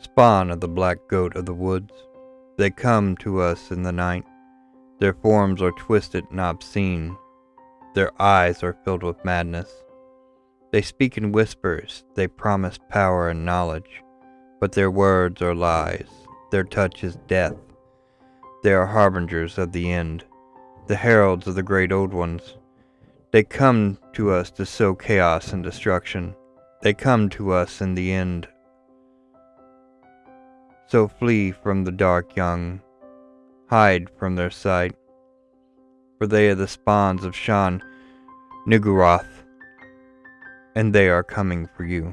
spawn of the black goat of the woods. They come to us in the night. Their forms are twisted and obscene. Their eyes are filled with madness. They speak in whispers, they promise power and knowledge, but their words are lies. Their touch is death. They are harbingers of the end, the heralds of the great old ones. They come to us to sow chaos and destruction. They come to us in the end. So flee from the dark young, hide from their sight, for they are the spawns of Shan Niguroth, and they are coming for you.